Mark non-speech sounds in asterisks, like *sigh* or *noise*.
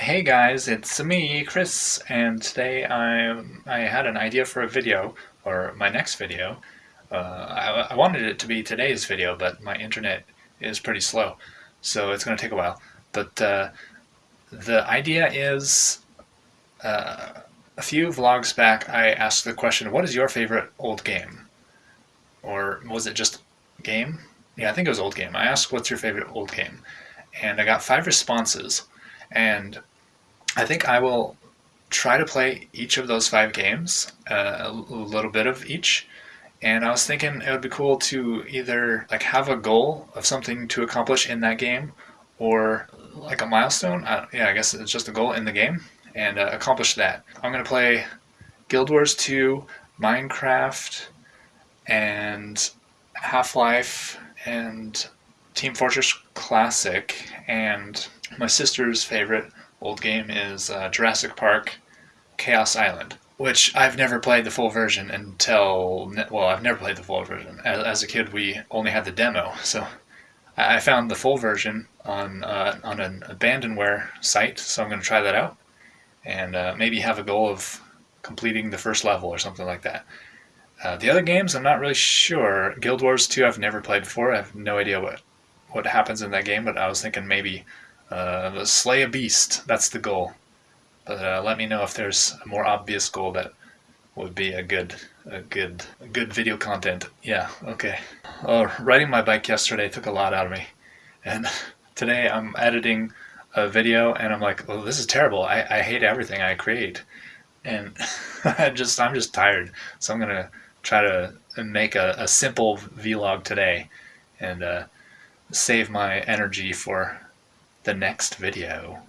Hey guys, it's me, Chris, and today I I had an idea for a video, or my next video. Uh, I, I wanted it to be today's video, but my internet is pretty slow, so it's going to take a while. But uh, the idea is, uh, a few vlogs back I asked the question, what is your favorite old game? Or was it just game? Yeah, I think it was old game. I asked what's your favorite old game? And I got five responses. And I think I will try to play each of those five games, uh, a little bit of each. And I was thinking it would be cool to either like have a goal of something to accomplish in that game, or like a milestone. Uh, yeah, I guess it's just a goal in the game, and uh, accomplish that. I'm gonna play Guild Wars 2, Minecraft, and Half-Life, and Team Fortress Classic, and my sister's favorite old game is uh, Jurassic Park Chaos Island, which I've never played the full version until, well, I've never played the full version. As, as a kid, we only had the demo, so I found the full version on, uh, on an abandonware site, so I'm going to try that out and uh, maybe have a goal of completing the first level or something like that. Uh, the other games, I'm not really sure. Guild Wars 2, I've never played before. I have no idea what, what happens in that game, but I was thinking maybe uh, slay a beast. That's the goal. But uh, let me know if there's a more obvious goal that would be a good, a good, a good video content. Yeah, okay. Oh, riding my bike yesterday took a lot out of me, and *laughs* today I'm editing a video and I'm like, well, this is terrible. I, I hate everything I create, and *laughs* I just I'm just tired. So I'm gonna try to make a, a simple vlog today, and uh, save my energy for the next video.